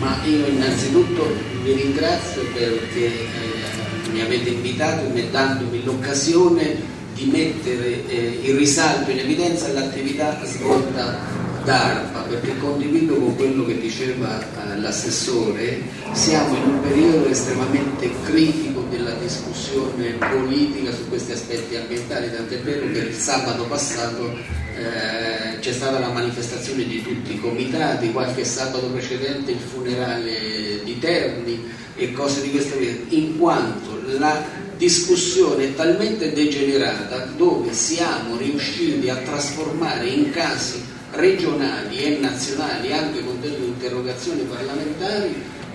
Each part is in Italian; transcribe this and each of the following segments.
Ma io innanzitutto vi ringrazio perché eh, mi avete invitato e dandomi l'occasione di mettere eh, in risalto, in evidenza l'attività svolta da ARPA, perché condivido con quello che diceva eh, l'assessore, siamo in un periodo estremamente critico della discussione politica su questi aspetti ambientali, tant'è vero che il sabato passato eh, c'è stata la manifestazione di tutti i comitati, qualche sabato precedente il funerale di Terni e cose di questo tipo, in quanto la discussione è talmente degenerata dove siamo riusciti a trasformare in casi regionali e nazionali, anche con delle interrogazioni parlamentari,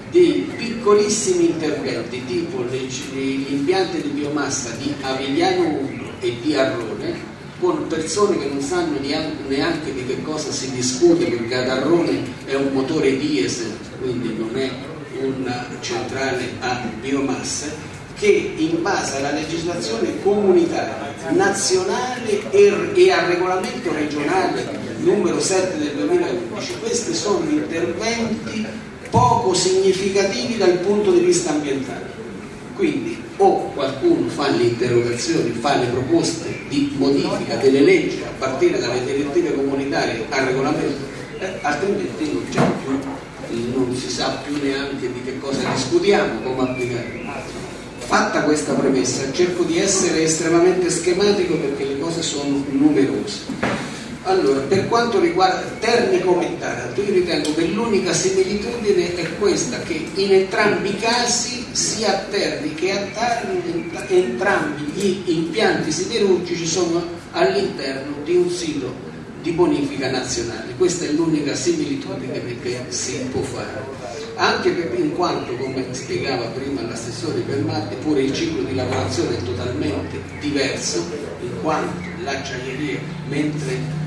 dei piccolissimi interventi tipo gli impianti di biomassa di Avigliano 1 e di Arrone con persone che non sanno neanche di che cosa si discute perché ad Arrone è un motore diesel quindi non è una centrale a biomasse che in base alla legislazione comunitaria, nazionale e, e al regolamento regionale numero 7 del 2011, questi sono interventi poco significativi dal punto di vista ambientale. Quindi o qualcuno fa le interrogazioni, fa le proposte di modifica delle leggi a partire dalle direttive comunitarie al regolamento, eh, altrimenti non c'è più, non si sa più neanche di che cosa discutiamo, come applicare. Fatta questa premessa, cerco di essere estremamente schematico perché le cose sono numerose. Allora, per quanto riguarda Terni come Taranto, io ritengo che l'unica similitudine è questa, che in entrambi i casi, sia a Terni che a Taranto, entrambi gli impianti siderurgici sono all'interno di un sito di bonifica nazionale. Questa è l'unica similitudine che si può fare. Anche perché in quanto, come spiegava prima l'assessore Bernardi, pure il ciclo di lavorazione è totalmente diverso, in quanto l'acciaieria, mentre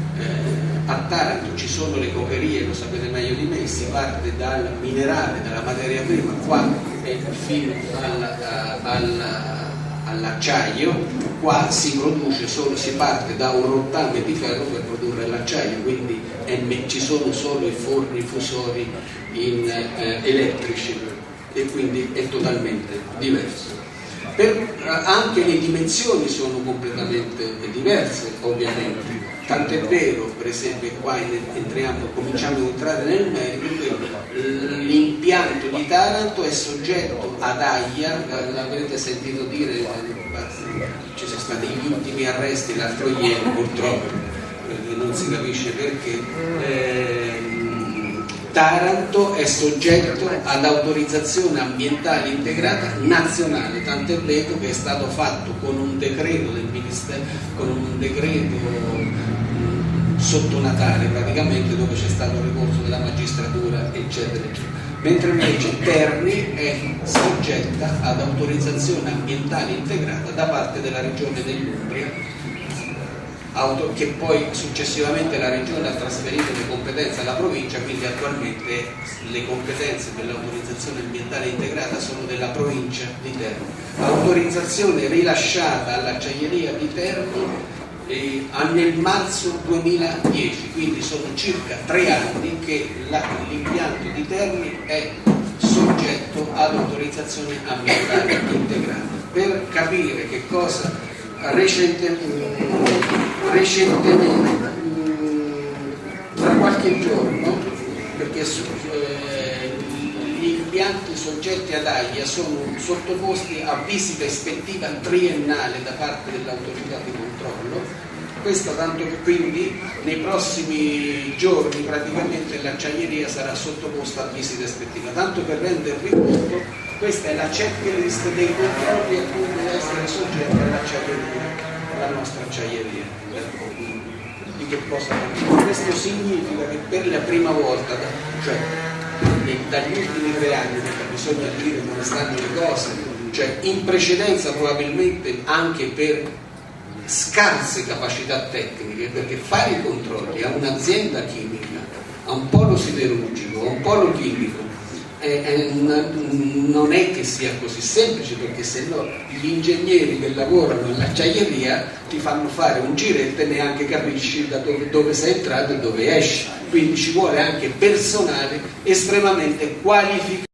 a Taranto ci sono le cocherie, lo sapete meglio di me, si parte dal minerale, dalla materia prima, qua è fino all'acciaio, qua si produce solo, si parte da un rottame di ferro per produrre l'acciaio, quindi ci sono solo i forni fusori in, eh, elettrici e quindi è totalmente diverso. Per, anche le dimensioni sono completamente diverse ovviamente Tant'è vero, per esempio, qua entriamo, cominciamo ad entrare nel merito, l'impianto di Taranto è soggetto ad AIA, l'avrete sentito dire, ci sono stati gli ultimi arresti l'altro ieri purtroppo, non si capisce perché. Eh, Taranto è soggetto ad autorizzazione ambientale integrata nazionale, tant'è vero che è stato fatto con un decreto del Ministero, con un decreto sotto Natale praticamente dove c'è stato il ricorso della magistratura eccetera eccetera. Mentre invece Terni è soggetta ad autorizzazione ambientale integrata da parte della regione dell'Umbria che poi successivamente la regione ha trasferito le competenze alla provincia quindi attualmente le competenze per l'autorizzazione ambientale integrata sono della provincia di Terni autorizzazione rilasciata all'acciaieria di Terni nel marzo 2010, quindi sono circa tre anni che l'impianto di Terni è soggetto ad autorizzazione ambientale integrata. Per capire che cosa recentemente, recentemente qualche giorno, perché eh, gli impianti soggetti ad AIA sono sottoposti a visita ispettiva triennale da parte dell'autorità di controllo. Questo tanto che quindi nei prossimi giorni praticamente l'acciaieria sarà sottoposta a visita ispettiva. Tanto per rendervi conto questa è la checklist dei controlli a cui deve essere soggetta l'acciaieria la nostra acciaieria che cosa questo significa che per la prima volta cioè dagli ultimi tre anni bisogna dire come stanno le cose cioè in precedenza probabilmente anche per scarse capacità tecniche perché fare i controlli a un'azienda chimica, a un polo siderurgico, a un polo chimico eh, eh, non è che sia così semplice perché se no gli ingegneri che lavorano nell'acciaieria ti fanno fare un giretto e neanche capisci da dove, dove sei entrato e dove esci. Quindi ci vuole anche personale estremamente qualificato